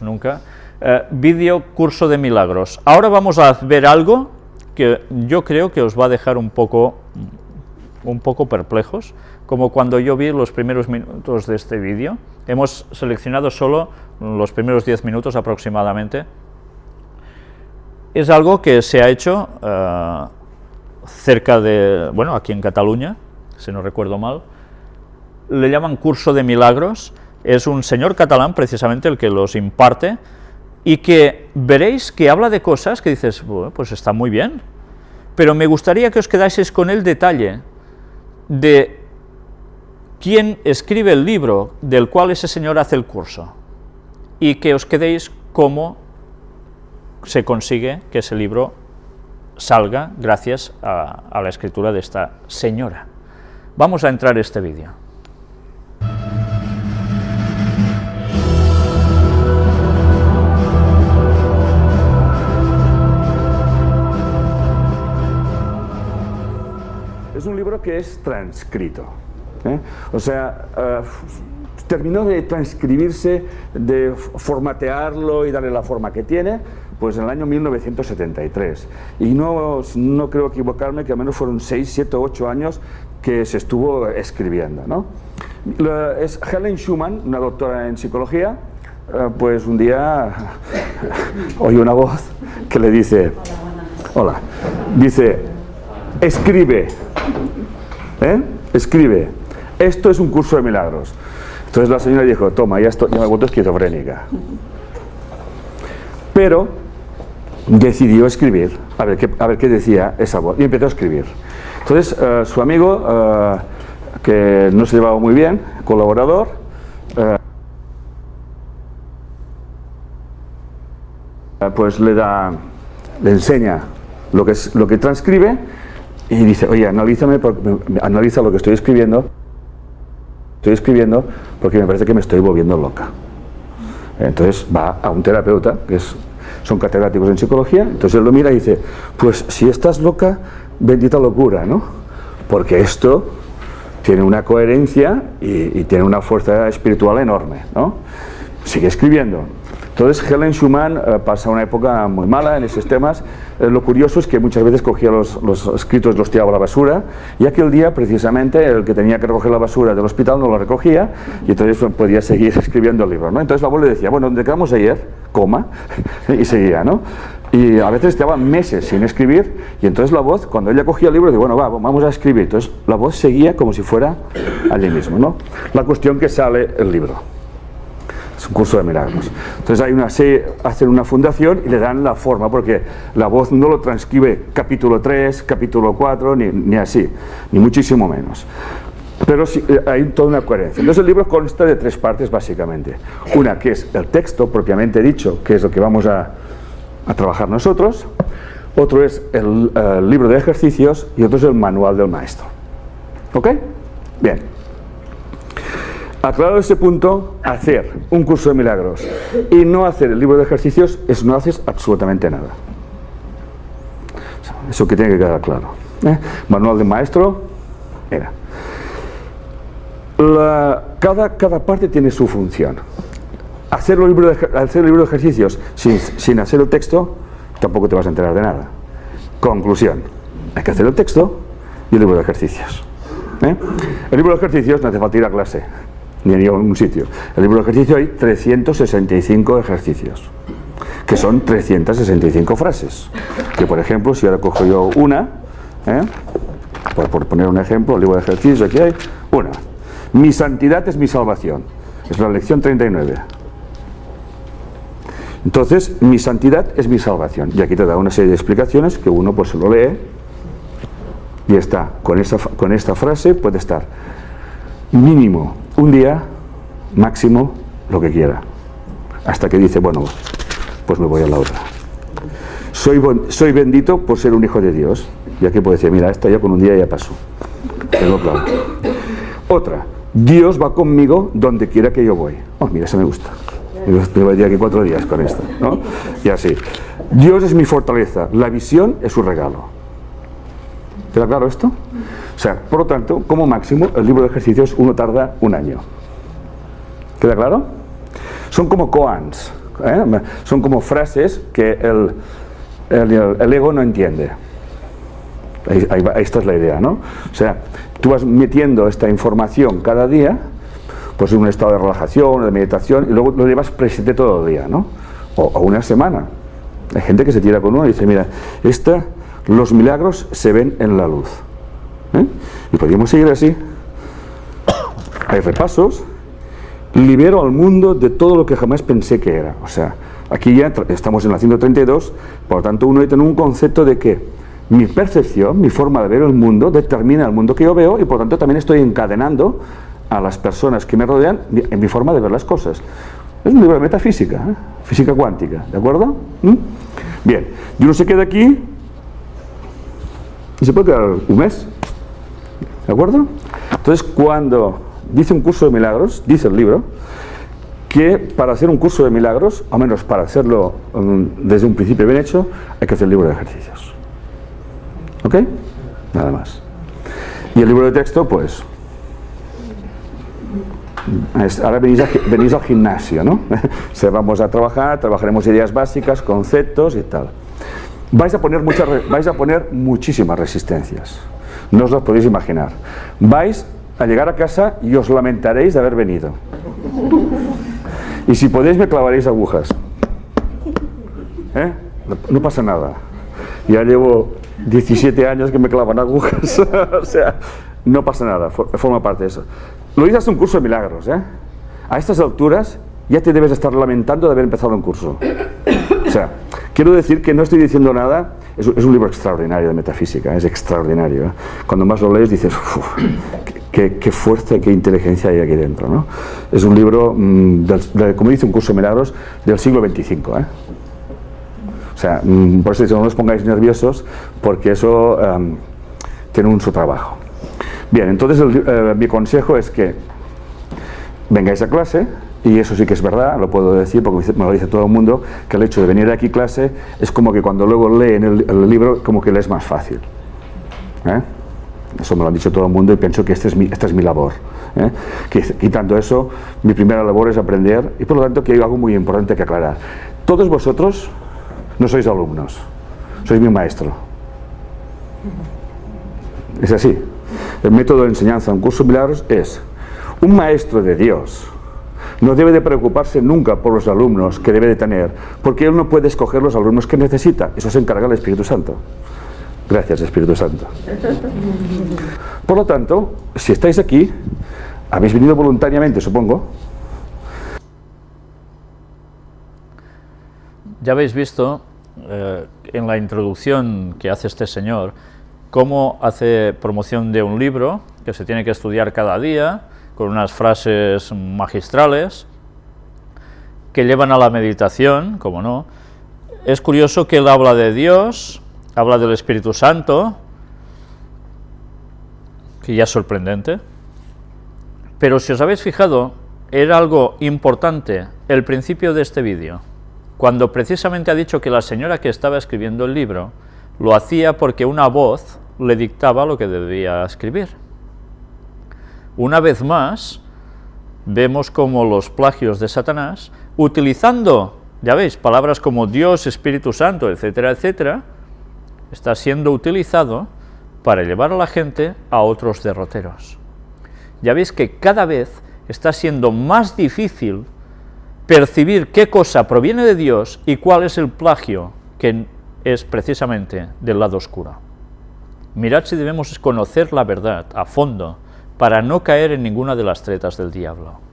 nunca. Eh, vídeo curso de milagros. Ahora vamos a ver algo que yo creo que os va a dejar un poco, un poco perplejos, como cuando yo vi los primeros minutos de este vídeo. Hemos seleccionado solo los primeros 10 minutos aproximadamente. Es algo que se ha hecho eh, cerca de, bueno, aquí en Cataluña, si no recuerdo mal, le llaman curso de milagros, es un señor catalán precisamente el que los imparte, y que veréis que habla de cosas que dices, pues está muy bien, pero me gustaría que os quedaseis con el detalle de quién escribe el libro del cual ese señor hace el curso, y que os quedéis cómo se consigue que ese libro salga gracias a, a la escritura de esta señora. Vamos a entrar en este vídeo. Es un libro que es transcrito. ¿eh? O sea, eh, terminó de transcribirse, de formatearlo y darle la forma que tiene, pues en el año 1973. Y no, no creo equivocarme que al menos fueron 6, 7, 8 años que se estuvo escribiendo. ¿no? Es Helen Schumann, una doctora en psicología, eh, pues un día oye una voz que le dice, hola, dice, escribe, ¿eh? escribe, esto es un curso de milagros. Entonces la señora dijo, toma, ya, estoy, ya me vuelto esquizofrénica. Pero decidió escribir, a ver, qué, a ver qué decía esa voz, y empezó a escribir. Entonces uh, su amigo, uh, que no se llevaba muy bien, colaborador, uh, pues le da, le enseña lo que, es, lo que transcribe y dice, oye, analízame, analiza lo que estoy escribiendo, estoy escribiendo porque me parece que me estoy volviendo loca. Entonces va a un terapeuta, que es, son catedráticos en psicología, entonces él lo mira y dice, pues si estás loca, bendita locura, ¿no? Porque esto tiene una coherencia y, y tiene una fuerza espiritual enorme, ¿no? Sigue escribiendo. Entonces Helen Schumann eh, pasa una época muy mala en esos temas. Eh, lo curioso es que muchas veces cogía los, los escritos los tiraba a la basura y aquel día precisamente el que tenía que recoger la basura del hospital no lo recogía y entonces pues, podía seguir escribiendo el libro. ¿no? Entonces la abuela decía, bueno, ¿dónde quedamos ayer? Coma. y seguía, ¿no? Y a veces estaba meses sin escribir y entonces la voz, cuando ella cogía el libro, decía, bueno, va, vamos a escribir. Entonces la voz seguía como si fuera allí mismo, ¿no? La cuestión que sale el libro. Es un curso de milagros. Entonces hay una hacen una fundación y le dan la forma, porque la voz no lo transcribe capítulo 3, capítulo 4, ni, ni así, ni muchísimo menos. Pero sí, hay toda una coherencia. Entonces el libro consta de tres partes básicamente. Una que es el texto propiamente dicho, que es lo que vamos a, a trabajar nosotros. Otro es el, el libro de ejercicios y otro es el manual del maestro. ¿Ok? Bien. Aclarado este punto, hacer un curso de milagros y no hacer el libro de ejercicios es no haces absolutamente nada. Eso que tiene que quedar claro. ¿eh? Manual de maestro, era. Cada, cada parte tiene su función. Hacer el libro de, hacer el libro de ejercicios sin, sin hacer el texto, tampoco te vas a enterar de nada. Conclusión, hay que hacer el texto y el libro de ejercicios. ¿eh? El libro de ejercicios no hace falta ir a clase ni a ningún sitio. El libro de ejercicio hay 365 ejercicios, que son 365 frases. Que por ejemplo, si ahora cojo yo una, ¿eh? por, poner un ejemplo, el libro de ejercicio, aquí hay una. Mi santidad es mi salvación. Es la lección 39. Entonces, mi santidad es mi salvación. Y aquí te da una serie de explicaciones que uno pues se lo lee y está. Con esta, con esta frase puede estar mínimo un día, máximo, lo que quiera. Hasta que dice, bueno, pues me voy a la otra. Soy, soy bendito por ser un hijo de Dios. Y aquí puede decir, mira, esta ya con un día ya pasó. Tengo claro. Otra, Dios va conmigo donde quiera que yo voy. Oh, mira, eso me gusta. Me voy a aquí cuatro días con esto. ¿no? Y así. Dios es mi fortaleza, la visión es su regalo. ¿Queda claro esto? O sea, por lo tanto, como máximo, el libro de ejercicios uno tarda un año. ¿Queda claro? Son como koans. ¿eh? Son como frases que el, el, ego no entiende. Ahí, esta es la idea, ¿no? O sea, tú vas metiendo esta información cada día, pues en un estado de relajación, de meditación, y luego lo llevas presente todo el día, ¿no? O, una semana. Hay gente que se tira con uno y dice, mira, esta, los milagros se ven en la luz. ¿Eh? Y podríamos seguir así. Hay repasos, libero al mundo de todo lo que jamás pensé que era. O sea, aquí ya estamos en la 132, por lo tanto uno debe tener un concepto de que mi percepción, mi forma de ver el mundo, determina el mundo que yo veo y por lo tanto también estoy encadenando a las personas que me rodean en mi forma de ver las cosas. Es un libro de metafísica, ¿eh? física cuántica, ¿de acuerdo? ¿Mm? Bien, y uno se queda aquí y se puede quedar un mes, ¿de acuerdo? Entonces cuando dice un curso de milagros, dice el libro, que para hacer un curso de milagros, al menos para hacerlo um, desde un principio bien hecho, hay que hacer el libro de ejercicios. ¿Ok? Nada más. Y el libro de texto, pues... Ahora venís, venís al gimnasio, ¿no? Se vamos a trabajar, trabajaremos ideas básicas, conceptos y tal. Vais a poner, muchas, vais a poner muchísimas resistencias. No os las podéis imaginar. Vais a llegar a casa y os lamentaréis de haber venido. Y si podéis me clavaréis agujas. ¿Eh? No pasa nada. Ya llevo 17 años que me clavan agujas. o sea, no pasa nada, forma parte de eso. Lo dices un curso de milagros, ¿eh? A estas alturas ya te debes estar lamentando de haber empezado un curso. O sea, quiero decir que no estoy diciendo nada, es, un libro extraordinario de metafísica, es extraordinario. ¿eh? Cuando más lo lees dices, qué, fuerza y qué inteligencia hay aquí dentro. ¿no? Es un libro, mm, como dice un curso de milagros, del siglo XXV. ¿eh? O sea, mm, por eso no os pongáis nerviosos, porque eso em, tiene un su trabajo. Bien, entonces eh, mi consejo es que vengáis a clase, y eso sí que es verdad, lo puedo decir porque me lo dice todo el mundo, que el hecho de venir aquí a clase es como que cuando luego leen el, el libro, como que le es más fácil. ¿eh? Eso me lo ha dicho todo el mundo y pienso que este es mi, esta es mi labor. ¿eh? Quitando eso, mi primera labor es aprender y por lo tanto que hay algo muy importante que aclarar. Todos vosotros no sois alumnos, sois mi maestro. Es así. El método de enseñanza en curso milagros es un maestro de Dios no debe de preocuparse nunca por los alumnos que debe de tener, porque él no puede escoger los alumnos que necesita, eso se encarga el Espíritu Santo. Gracias, Espíritu Santo. Por lo tanto, si estáis aquí, habéis venido voluntariamente, supongo. Ya habéis visto eh, en la introducción que hace este señor cómo hace promoción de un libro que se tiene que estudiar cada día, unas frases magistrales que llevan a la meditación, como no. Es curioso que él habla de Dios, habla del Espíritu Santo, que ya es sorprendente, pero si os habéis fijado, era algo importante el principio de este vídeo, cuando precisamente ha dicho que la señora que estaba escribiendo el libro lo hacía porque una voz le dictaba lo que debía escribir. Una vez más, vemos como los plagios de Satanás, utilizando, ya veis, palabras como Dios, Espíritu Santo, etcétera, etcétera, está siendo utilizado para llevar a la gente a otros derroteros. Ya veis que cada vez está siendo más difícil percibir qué cosa proviene de Dios y cuál es el plagio que es precisamente del lado oscuro. Mirad si debemos conocer la verdad a fondo para no caer en ninguna de las tretas del diablo.